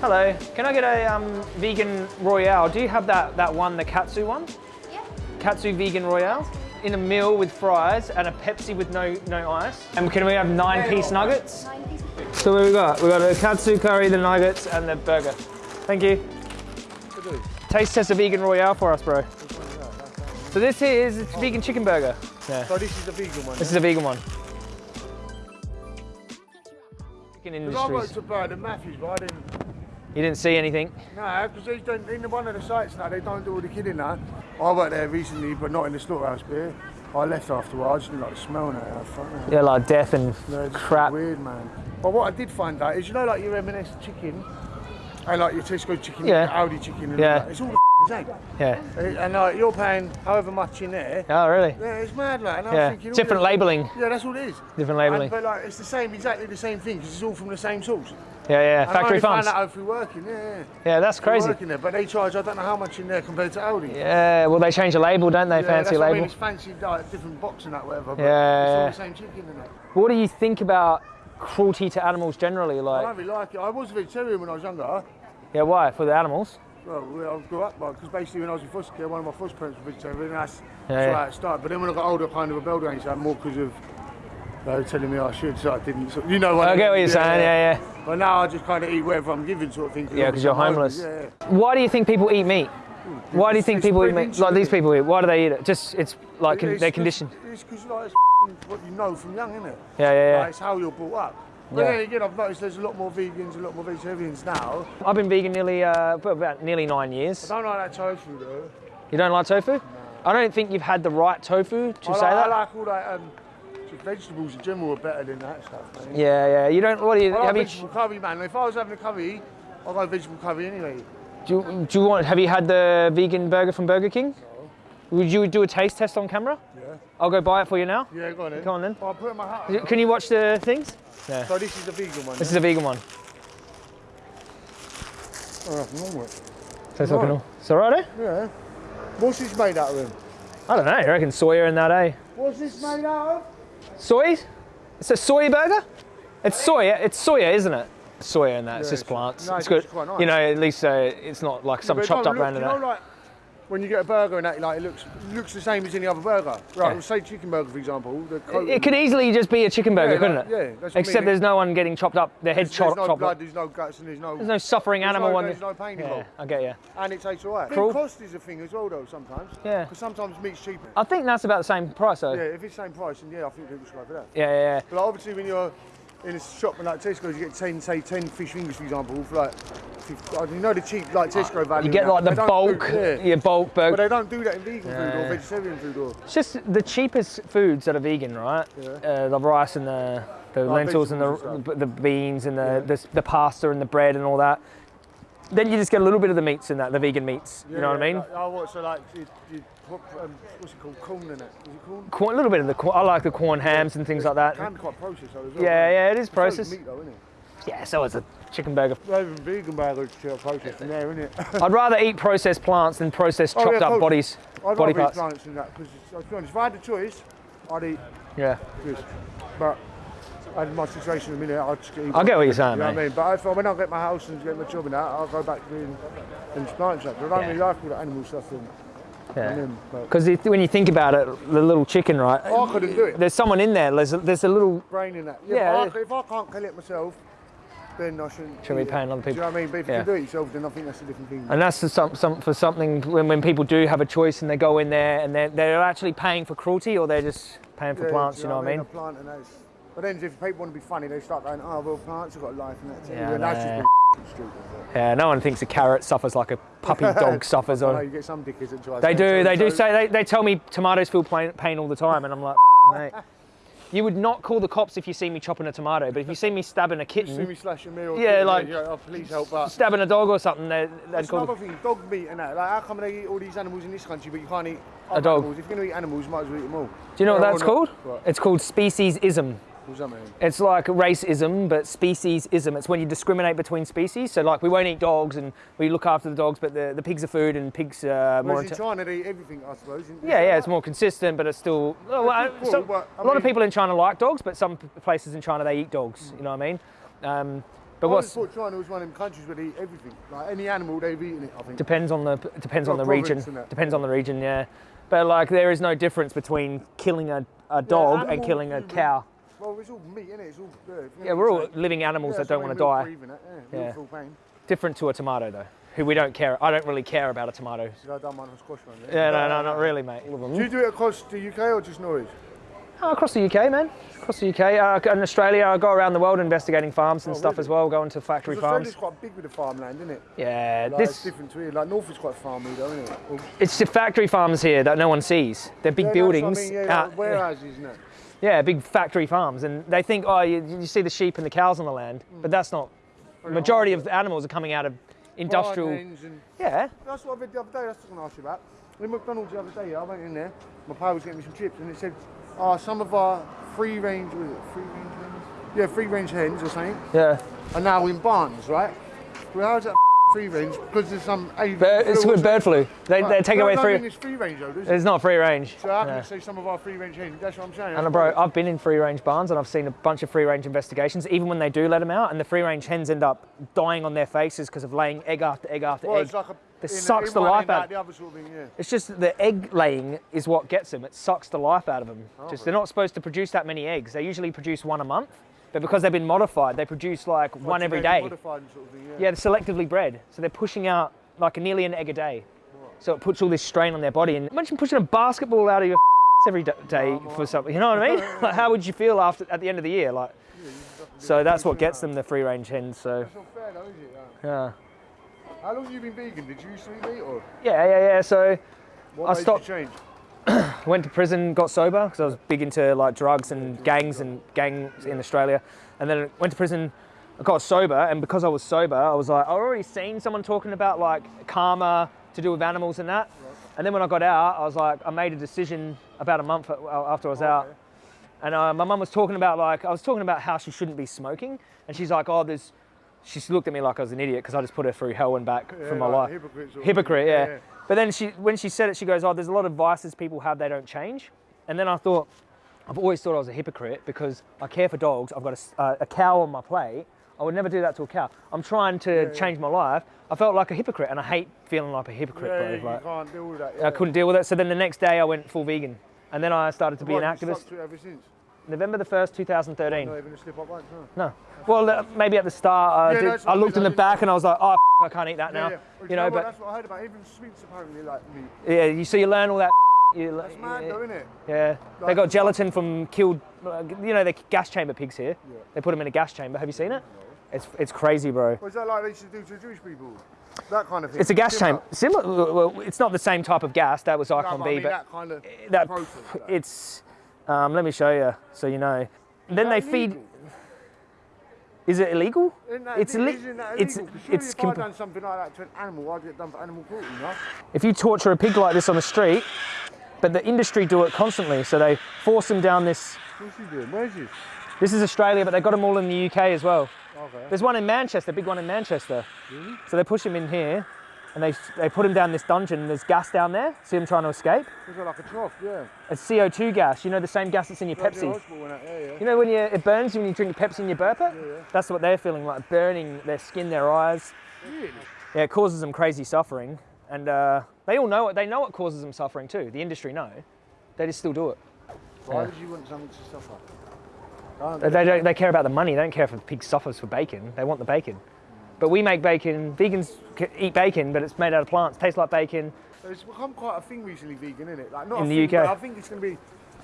Hello, can I get a um, vegan royale? Do you have that, that one, the katsu one? Yeah. Katsu vegan royale? In a meal with fries and a Pepsi with no, no ice. And can we have nine piece nuggets? Nine pieces. So what we got? We got a katsu curry, the nuggets, and the burger. Thank you. Taste test a vegan royale for us, bro. So this here is a vegan chicken burger. Yeah. So this is the vegan one. This is a vegan one. Chicken Because I worked industries. at Bernard Matthews, but I didn't. You didn't see anything? No, because they don't in the one of the sites now. They don't do all the kidding now. I worked there recently, but not in the slaughterhouse bit. I left afterwards. I just didn't like the smell now. I fuck it. Yeah, like death and No, crap. Weird, man. But what I did find out is, you know, like your M&S chicken, and like your Tesco chicken, Yeah. your Aldi chicken, and Yeah. all it's all the same. Yeah. Eh, and like you're paying however much in there. Oh, really? Yeah, it's mad, like. And I was Yeah. thinking, Different labeling. Yeah, that's all it is. Different labeling. But like, it's the same, exactly the same thing, because it's all from the same source. Yeah, yeah. And I Factory only farms. found out through working, yeah. yeah. Yeah, that's Through crazy. Working there, but they charge I don't know how much in there compared to Aldi. Yeah, well, they change the label, don't they? Yeah, Fancy what I mean, it's fancy, like different box and that, whatever. But Yeah, it's all the same chicken in it. What do you think about cruelty to animals generally? Like, I don't really like it. I was a vegetarian when I was younger. yeah, why? For the animals? Well, I grew up because basically when I was in foster care, one of my foster parents was vegetarian. And that's Yeah, that's yeah. how it started. But then when I got older, I kind of rebelled against that more because of they were telling me I should, so I didn't. So, you know what I get what you're saying. Yeah, yeah. But now I just kind of eat whatever I'm given, sort of thing. yeah, because you're homeless. Yeah, yeah. Why do you think people eat meat? Why do you think it's people eat meat? Like these people eat. Why do they eat it? Just it's like It's they're conditioned. It's because like, it's what you know from young, isn't it? Yeah, yeah, yeah. Like, it's how you're brought up. But Yeah. then again, I've noticed there's a lot more vegans, a lot more vegetarians now. I've been vegan nearly uh, for about nearly nine years. I don't like that tofu though. You don't like tofu? I don't think you've had the right tofu to I say like, that. I like all that. Um, just vegetables in general are better than that stuff, man. Yeah, yeah. You don't. What do you? I like you, vegetable curry, man. If I was having a curry, I'd go vegetable curry anyway. do, you, do you want? Have you had the vegan burger from Burger King? Would you do a taste test on camera? Yeah. I'll go buy it for you now. Yeah, go on then. Come on then. I'll put it in my hat. Can you watch the things? Yeah. So this is the vegan one. This is a vegan one. Oh, with it. Tastes like an all. It's alright, eh? Yeah. What's this made out of? I don't know. I reckon soya in that, eh? What's this made out of? Soy? It's a soy burger? It's soya. It's soya, isn't it? Soya in that. it's just plants. no, it's it's good. nice. You know, at least uh, it's not like some it chopped up random. You know, like when you get a burger and that, like it looks looks the same as any other burger. Right, Yeah. say chicken burger for example. The It, it could easily just be a chicken burger, Yeah, couldn't like- it? yeah, I Except mean. there's no one getting chopped up, their head there's, chopped, there's no chopped blood, up. there's no guts, and there's no. There's no suffering there's animal no, on There's no pain Yeah, involved, I get you. and it tastes alright. I Cruel. cost is a thing as well, though. Sometimes. Yeah. Because sometimes meat's cheaper. I think that's about the same price though. Yeah, if it's the same price, then yeah, I think people should go for that. Yeah, yeah, yeah. But like, obviously, when you're in a shop like Tesco, you get 10, say 10 fish fingers, for example, for like, 50, uh, you know the cheap like Tesco value. You get like the bulk, yeah. your bulk But they don't do that in vegan food or vegetarian food or. It's just the cheapest foods that are vegan, right? Yeah. Uh, the rice and the, the lentils and the, the beans and the, Yeah. the, the pasta and the bread and all that. Then you just get a little bit of the meats in that, the vegan meats. you know what I mean? Like, oh, what, so like, you, you put, um, what's it called? Corn in it. Is it corn? Corn, a little bit of the corn. I like the corn hams and things like that. It can be quite processed though as well. Yeah, yeah, it is It's processed. meat though, isn't it? Yeah, so is a chicken burger. Even vegan burgers are processed in there, isn't it? I'd rather eat processed plants than processed Oh, chopped yeah, up bodies, I'd body rather eat parts. plants than that because, to be honest, if I had the choice, I'd eat Yeah. this. But I my situation in a minute, I'd just eat. I get what you're saying, You know mate. what I mean? But if, when I get my house and get my job in that, I'll go back to doing and plant stuff. I don't Yeah. really like all the animal stuff. And, Yeah. and Because when you think about it, the little chicken, right? Oh, I couldn't do it. There's someone in there. There's a, there's a little. brain in that. Yeah, Yeah, but I, if I can't kill it myself, then I shouldn't. Shouldn't be paying other Do you people. know what I mean? But if Yeah. you can do it yourself, then I think that's a different thing. And that's for, some, some, for something when, when people do have a choice and they go in there and they're, they're actually paying for cruelty or they're just paying for Yeah, plants, you know what I mean? A plant and that's, but then if people want to be funny, they start going, oh, well, plants have got life and that too. Yeah, that's just stupid. Yeah, no one thinks a carrot suffers like a puppy dog suffers. I you get some dickheads that try. they do, they do say, they, they tell me tomatoes feel pain, pain all the time and I'm like, mate. You would not call the cops if you see me chopping a tomato, but if you see me stabbing a You see kitten, me slashing me or Yeah, like- yeah, oh, please help. But stabbing a dog or something, they, they'd that's call another the, thing, dog meat and that. Like, how come they eat all these animals in this country, but you can't eat other dog. Animals? If you're going to eat animals, you might as well eat them all. Do you know what or that's called? What? It's called speciesism. What's that mean? It's like racism, but speciesism. It's when you discriminate between species. So, like, we won't eat dogs and we look after the dogs, but the, the pigs are food and pigs are more. In China, they eat everything, I suppose. yeah, yeah, it's more consistent, but it's still. Well, cool, some- but, a lot of people in China like dogs, but some places in China they eat dogs. You know what I mean? Um, But I what's always thought China was one of them countries where they eat everything. Like any animal, they've eaten it. I think. depends on the depends on the region. and. Depends on the region, yeah. But like there is no difference between killing a, a dog and animal, killing a human. cow. Well, it's all meat, innit? It's all. Yeah, Yeah, we're all I'm living animals Yeah, that don't want to die. breathe it, Yeah, Yeah. feel pain. Different to a tomato though, who we don't care. I don't really care about a tomato. So I done one on squash one. Yeah, no, no, not really, mate. All of them. Do you do it across the UK or just Norwich? Oh, across the UK, man. Across the UK. Uh, in Australia, I go around the world investigating farms and Oh, stuff really? as well, going to factory farms. Australia's quite big with the farmland, isn't it? Yeah, Like, it's different to here. Like North is quite farmy though, isn't it? Well, it's the factory farms here that no one sees. They're big yeah, that's what I buildings. mean, yeah, out- like warehouses, isn't it? Yeah, big factory farms, and they think, oh, you, you see the sheep and the cows on the land, Mm. but that's not. The majority of the animals are coming out of industrial. And Yeah, That's what I read the other day. That's what I was going to ask you about. In McDonald's the other day, I went in there. My pal was getting me some chips, and it said, "Ah, some of our free range, was it free range hens? Yeah, free range hens or something, yeah. are now in barns, right? Well, how's that free range? Because there's some avian it's good bird flu. They, something. they take no, away no, I free. mean, it's free range though, does it? It's not free range. So I can Yeah. say some of our free range hens? That's what I'm saying. And bro, I've been in free range barns and I've seen a bunch of free range investigations, even when they do let them out, and the free range hens end up dying on their faces because of laying egg after egg after well, egg. it's like a, This sucks in the life out- The sort of thing, yeah. It's just the egg laying is what gets them. It sucks the life out of them. Oh, just they're not supposed to produce that many eggs. They usually produce one a month, but because they've been modified, they produce like one every day. Sort of thing, yeah. Yeah, they're selectively bred, so they're pushing out like a nearly an egg a day. So it puts all this strain on their body. And imagine pushing a basketball out of your every d- for something. You know what I mean? like, how would you feel after at the end of the year? Like, so that's what gets them the free range hens. So It's not fair though, is it? Yeah. yeah, How long have you been vegan? Did you used to eat meat or yeah, yeah, yeah. So what I stopped- change? Went to prison, got sober because I was big into like drugs and gangs and gangs in Australia, and then went to prison. I got sober, and because I was sober, I was like, I already seen someone talking about like karma to do with animals and that. And then when I got out, I was like, I made a decision about a month after I was out, Okay. and uh, my mum was talking about like I was talking about how she shouldn't be smoking, and she's like, oh, there's. She looked at me like I was an idiot because I just put her through hell and back Yeah, for my like life. hypocrite thing. yeah. But then she, when she said it, she goes, "Oh, there's a lot of vices people have they don't change." And then I thought, I've always thought I was a hypocrite because I care for dogs. I've got a uh, a cow on my plate. I would never do that to a cow. I'm trying to yeah. change my life. I felt like a hypocrite, and I hate feeling like a hypocrite, Yeah, bro. Like, can't deal with that. I couldn't deal with it. So then the next day, I went full vegan, and then I started to be an activist. To it ever since. November the first, 2013. Not even a slip up once, no. No. Well, uh, maybe at the start, I, Yeah, did, that's I what I looked in the back, and I was like, "Oh, I can't eat that now." Yeah. Well, You know, what? but that's what I heard about. Even sweets apparently like meat. yeah, you so you learn all that. You, That's mad yeah. though, isn't it? Yeah, they got gelatin from killed, uh, you know, the gas chamber pigs here. Yeah. They put them in a gas chamber. Have you seen it? It's it's crazy, bro. Was that like they used to do to Jewish people? That kind of thing. It's a gas chamber. Similar. Well, it's not the same type of gas. That was No, Zyklon but B, I mean but that kind of that process. like. it's. Um, let me show you so you know. then they feed. illegal? Is it illegal? Isn't It's ille- illi- it's- surely it's if I'd done something like that to an animal, I'd get done for animal cruelty? If you torture a pig like this on the street, but the industry do it constantly, so they force them down this. What's he doing? Where's he? This is Australia, but they got them all in the UK as well. Okay. There's one in Manchester, big one in Manchester. So they push him in here, and they they put him down this dungeon. There's gas down there. See him trying to escape. It's like a trough, yeah. It's CO2 gas. You know the same gas that's in your Like Pepsi. and Yeah, yeah. You know when you it burns you when you drink Pepsi in your burper. yeah. That's what they're feeling like, burning their skin, their eyes. Really? Yeah, it causes them crazy suffering, and uh, they all know it. They know it causes them suffering too. The industry know. They just still do it. Why would you want something to suffer? Can't They do it. don't. They care about the money. They don't care if the pig suffers for bacon. They want the bacon. But we make bacon. Vegans eat bacon, but it's made out of plants. Tastes like bacon. It's become quite a thing recently, vegan, isn't it? Like not In a the thing, UK. I think it's going to be.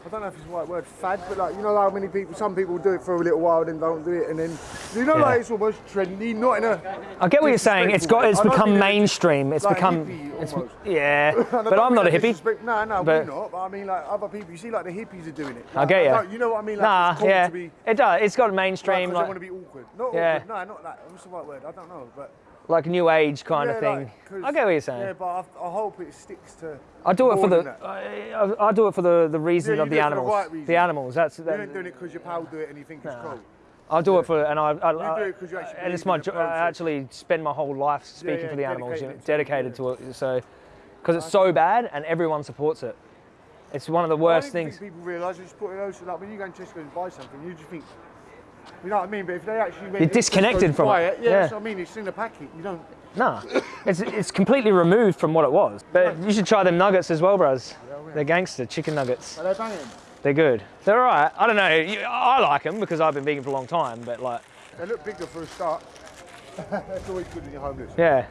I don't know if it's the right word, fad, but like you know how many people, some people do it for a little while, and then don't do it, and then you know Yeah. like it's almost trendy, not in a. I get what you're saying. It's got. It's become mainstream. It's like become. It's, yeah, but I'm not a hippie. No, no, but- we're not. But I mean, like other people, you see, like the hippies are doing it. I get ya. don't- You know what I mean? Like, Nah, it's cool yeah, To be, it does. It's got mainstream. like, like, want to be awkward. Not Yeah. awkward. No, not that. What's the right word? I don't know, but. Like new age kind yeah, of thing. like, I get what you're saying. Yeah, but I, I hope it sticks to. I do it for the. I, I, I do it for the the reason Yeah, of the for the animals. right reason. The animals. That's. You That, ain't doing it because your pal do it and you think it's cool. I'll do it for, and I, I, I do it 'cause you actually and it's my in the jo- I actually spend my whole life speaking yeah, for the animals, you know, dedicated to it. So, because it's so bad and everyone supports it. It's one of the I worst don't things. think people realise you just put it out. So like when you go in Tesco and buy something, you just think You know what I mean? But if they actually went, You're disconnected from it. yeah, Yeah. that's what I mean. It's in the packet. You don't. Nah, it's, it's completely removed from what it was. But you should try them nuggets as well, bros. They're gangster chicken nuggets. Are they banging? They're good. They're all right. I don't know. You- I like them because I've been vegan for a long time. But like, They look bigger for a start. that's always good when you're homeless. yeah.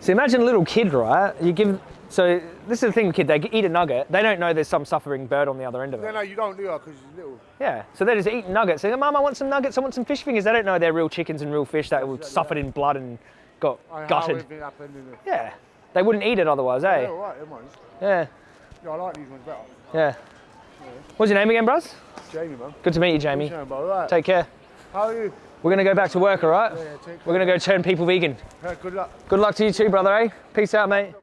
So imagine a little kid, right? You give. So this is the thing with kids. They eat a nugget. They don't know there's some suffering bird on the other end of it. no, no, you don't do that because it's little. Yeah. So they're just eating nuggets. They go, Mum, I want some nuggets. I want some fish fingers. They don't know they're real chickens and real fish that were suffered in blood and got I know how gutted. Yeah. They wouldn't eat it otherwise, Yeah, eh? all right. Yeah. Yeah, I like these ones better. Yeah. What's your name again, bros? Jamie, man. Good to meet you, Jamie. Yeah, right. Take care. How are you? We're gonna go back to work, all right? Yeah, We're gonna go turn people vegan. Good luck. Good luck to you too, brother, eh? Peace out, mate.